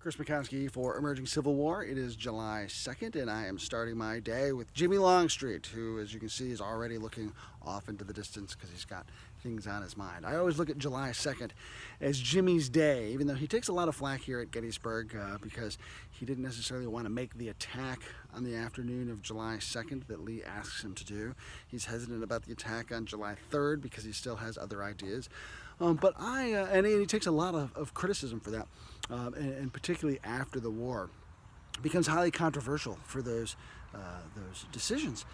Chris Mackowski for Emerging Civil War. It is July 2nd, and I am starting my day with Jimmy Longstreet, who, as you can see, is already looking off into the distance because he's got things on his mind. I always look at July 2nd as Jimmy's day, even though he takes a lot of flack here at Gettysburg uh, because he didn't necessarily want to make the attack on the afternoon of July 2nd that Lee asks him to do. He's hesitant about the attack on July 3rd because he still has other ideas. Um, but I, uh, and, he, takes a lot of, of criticism for that, um, and, and, particularly after the war, becomes highly controversial for those, uh, those decisions.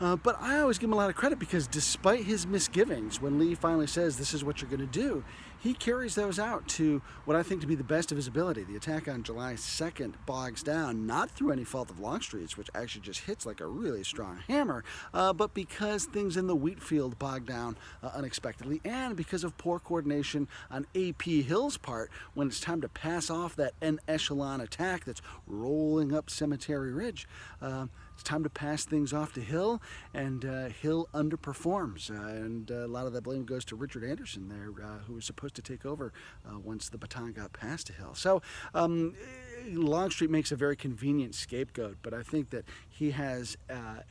Uh, but I always give him a lot of credit because despite his misgivings, when Lee finally says this is what you're going to do, he carries those out to what I think to be the best of his ability. The attack on July 2nd bogs down, not through any fault of Longstreet's, which actually just hits like a really strong hammer, uh, but because things in the wheat field bog down uh, unexpectedly, and because of poor coordination on A.P. Hill's part when it's time to pass off that en echelon attack that's rolling up Cemetery Ridge. Uh, it's time to pass things off to Hill, and uh, Hill underperforms. Uh, and uh, a lot of that blame goes to Richard Anderson there, uh, who was supposed to take over once the baton got passed to Hill. So um, Longstreet makes a very convenient scapegoat, but I think that he has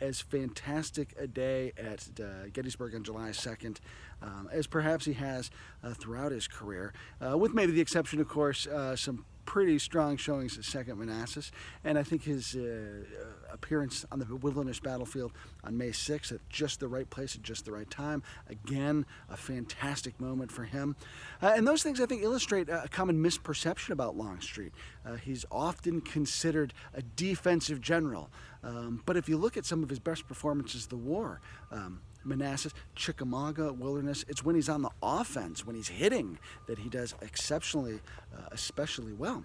as fantastic a day at Gettysburg on July 2nd um, as perhaps he has throughout his career, with maybe the exception, of course, some pretty strong showings at Second Manassas, and I think his uh, appearance on the Wilderness Battlefield on May 6th at just the right place at just the right time, again, a fantastic moment for him. Uh, and those things I think illustrate a common misperception about Longstreet. Uh, he's often considered a defensive general, um, but if you look at some of his best performances the war, um, Manassas, Chickamauga, Wilderness. It's when he's on the offense, when he's hitting, that he does exceptionally, uh, especially well.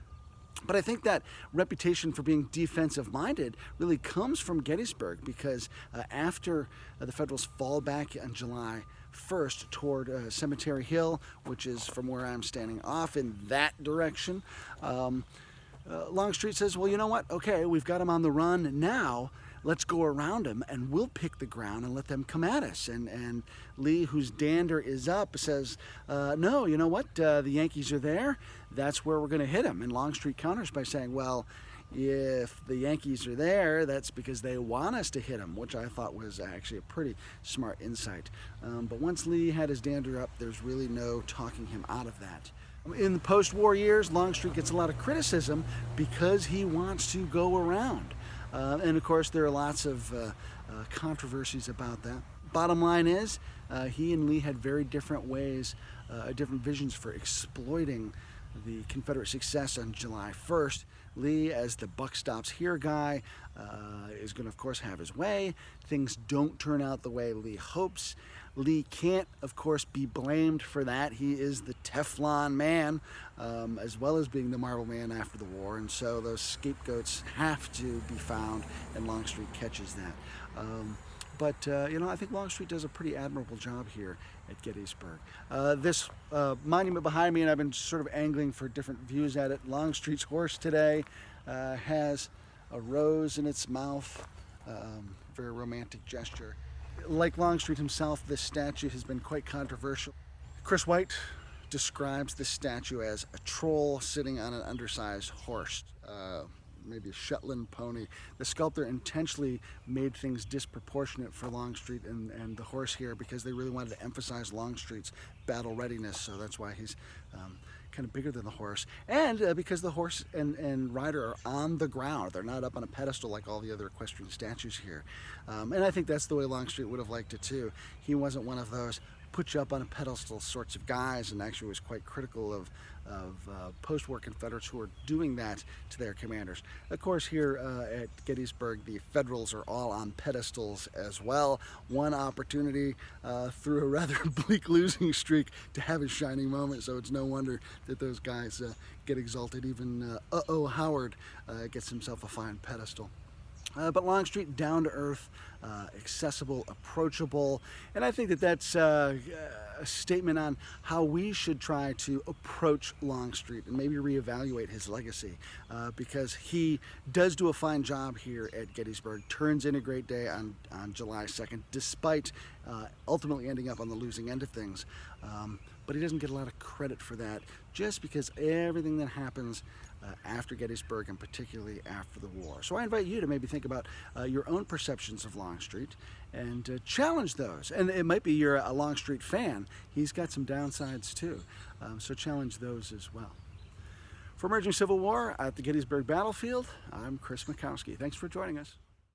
But I think that reputation for being defensive minded really comes from Gettysburg because uh, after uh, the Federals fall back on July 1st toward uh, Cemetery Hill, which is from where I'm standing off in that direction, um, uh, Longstreet says, well, you know what? Okay, we've got him on the run now let's go around them and we'll pick the ground and let them come at us. And, and Lee, whose dander is up, says, uh, no, you know what, uh, the Yankees are there, that's where we're going to hit them. And Longstreet counters by saying, well, if the Yankees are there, that's because they want us to hit them, which I thought was actually a pretty smart insight. Um, but once Lee had his dander up, there's really no talking him out of that. In the post-war years, Longstreet gets a lot of criticism because he wants to go around. Uh, and of course, there are lots of uh, uh, controversies about that. Bottom line is, uh, he and Lee had very different ways, uh, different visions for exploiting the Confederate success on July 1st. Lee, as the buck stops here guy, uh, is going to, of course, have his way. Things don't turn out the way Lee hopes. Lee can't, of course, be blamed for that. He is the Teflon man, um, as well as being the Marble man after the war, and so those scapegoats have to be found, and Longstreet catches that. Um, but, uh, you know, I think Longstreet does a pretty admirable job here at Gettysburg. Uh, this uh, monument behind me, and I've been sort of angling for different views at it, Longstreet's horse today uh, has a rose in its mouth, um, very romantic gesture. Like Longstreet himself, this statue has been quite controversial. Chris White describes this statue as a troll sitting on an undersized horse. Uh, maybe a Shetland pony. The sculptor intentionally made things disproportionate for Longstreet and, and the horse here because they really wanted to emphasize Longstreet's battle readiness. So that's why he's um, kind of bigger than the horse. And uh, because the horse and, and rider are on the ground. They're not up on a pedestal like all the other equestrian statues here. Um, and I think that's the way Longstreet would have liked it too. He wasn't one of those put you up on a pedestal sorts of guys and actually was quite critical of, of uh, post-war Confederates who were doing that to their commanders. Of course here uh, at Gettysburg the Federals are all on pedestals as well. One opportunity uh, through a rather bleak losing streak to have a shining moment so it's no wonder that those guys uh, get exalted. Even uh, Uh-Oh Howard uh, gets himself a fine pedestal. Uh, but Longstreet, down to earth, uh, accessible, approachable, and I think that that's uh, a statement on how we should try to approach Longstreet and maybe reevaluate his legacy uh, because he does do a fine job here at Gettysburg, turns in a great day on, on July 2nd, despite uh, ultimately ending up on the losing end of things. Um, but he doesn't get a lot of credit for that just because everything that happens uh, after Gettysburg and particularly after the war. So I invite you to maybe think about uh, your own perceptions of Longstreet and uh, challenge those. And it might be you're a Longstreet fan. He's got some downsides too. Um, so challenge those as well. For Emerging Civil War at the Gettysburg Battlefield, I'm Chris Mackowski. Thanks for joining us.